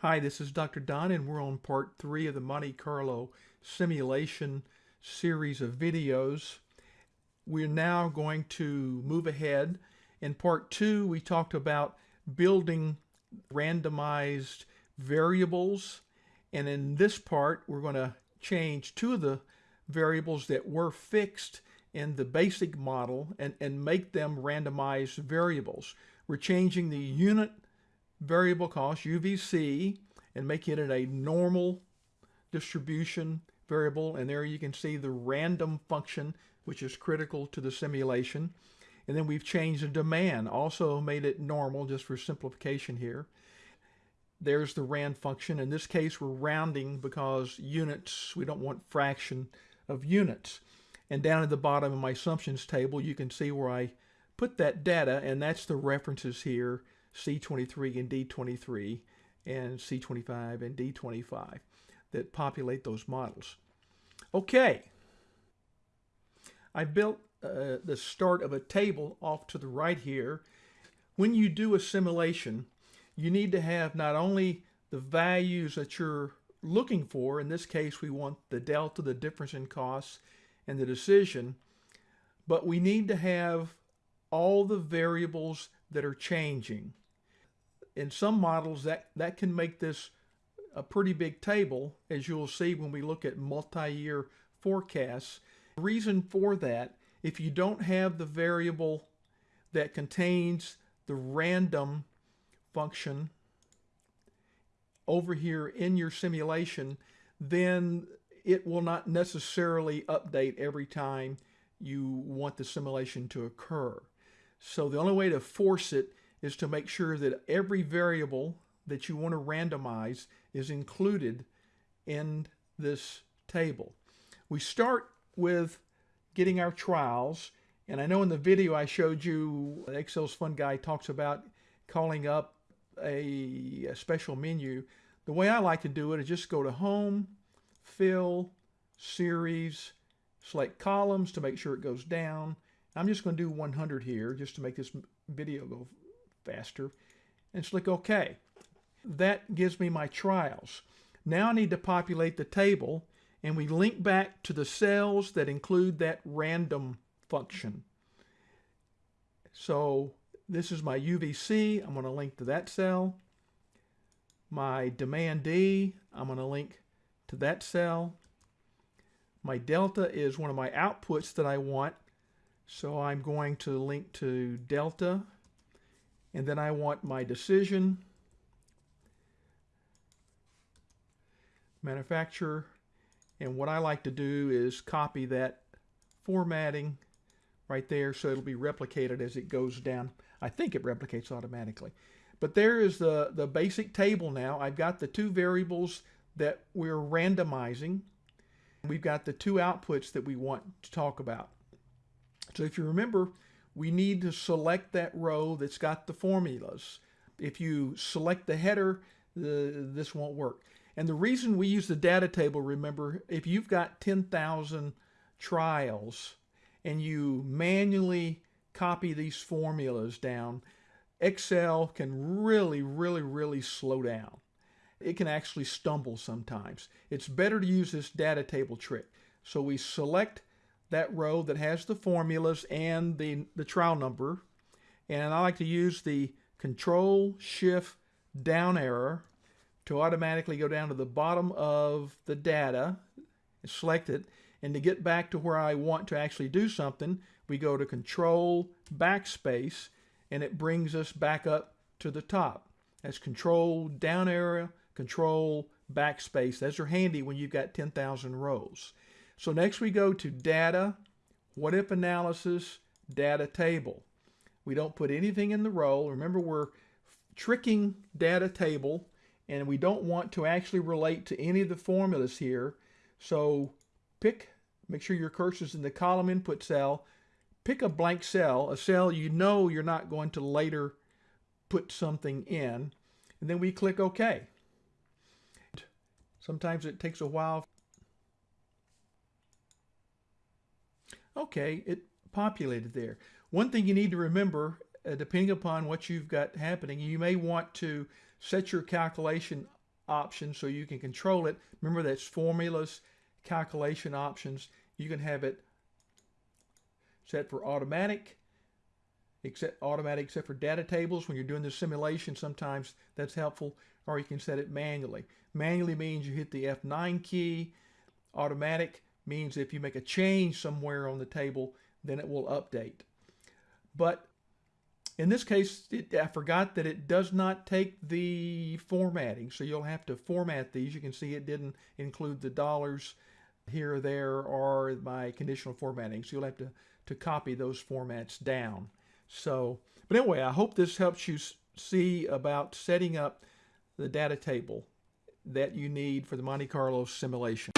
Hi, this is Dr. Don and we're on part three of the Monte Carlo simulation series of videos. We're now going to move ahead. In part two, we talked about building randomized variables. And in this part, we're going to change two of the variables that were fixed in the basic model and, and make them randomized variables. We're changing the unit variable cost, UVC, and making it a normal distribution variable. And there you can see the random function, which is critical to the simulation. And then we've changed the demand, also made it normal just for simplification here. There's the rand function. In this case, we're rounding because units, we don't want fraction of units. And down at the bottom of my assumptions table, you can see where I put that data, and that's the references here C23 and D23 and C25 and D25 that populate those models. Okay, I built uh, the start of a table off to the right here. When you do a simulation, you need to have not only the values that you're looking for, in this case we want the delta, the difference in costs, and the decision, but we need to have all the variables that are changing in some models that, that can make this a pretty big table, as you'll see when we look at multi-year forecasts. The reason for that, if you don't have the variable that contains the random function over here in your simulation, then it will not necessarily update every time you want the simulation to occur. So the only way to force it is to make sure that every variable that you want to randomize is included in this table. We start with getting our trials, and I know in the video I showed you, ExcelIsFun Guy talks about calling up a, a special menu. The way I like to do it is just go to Home, Fill, Series, select Columns to make sure it goes down. I'm just going to do 100 here just to make this video go faster and click OK. That gives me my trials. Now I need to populate the table and we link back to the cells that include that random function. So this is my UVC. I'm going to link to that cell. My demand D, I'm going to link to that cell. My delta is one of my outputs that I want. So I'm going to link to delta and then I want my decision, manufacturer, and what I like to do is copy that formatting right there so it'll be replicated as it goes down. I think it replicates automatically. But there is the, the basic table now. I've got the two variables that we're randomizing. We've got the two outputs that we want to talk about. So if you remember, we need to select that row that's got the formulas. If you select the header, the, this won't work. And the reason we use the data table, remember, if you've got 10,000 trials and you manually copy these formulas down, Excel can really, really, really slow down. It can actually stumble sometimes. It's better to use this data table trick. So we select that row that has the formulas and the, the trial number. And I like to use the Control Shift down arrow to automatically go down to the bottom of the data, select it, and to get back to where I want to actually do something, we go to Control Backspace, and it brings us back up to the top. That's Control down arrow, Control Backspace. Those are handy when you've got 10,000 rows. So next we go to data, what if analysis, data table. We don't put anything in the row. Remember we're tricking data table and we don't want to actually relate to any of the formulas here. So pick, make sure your cursor's in the column input cell, pick a blank cell, a cell you know you're not going to later put something in, and then we click OK. Sometimes it takes a while Okay, it populated there. One thing you need to remember, uh, depending upon what you've got happening, you may want to set your calculation option so you can control it. Remember that's formulas, calculation options. You can have it set for automatic, except automatic except for data tables. When you're doing the simulation, sometimes that's helpful. Or you can set it manually. Manually means you hit the F9 key. Automatic means if you make a change somewhere on the table, then it will update. But in this case, it, I forgot that it does not take the formatting, so you'll have to format these. You can see it didn't include the dollars here or there or my conditional formatting, so you'll have to, to copy those formats down. So, but anyway, I hope this helps you see about setting up the data table that you need for the Monte Carlo simulation.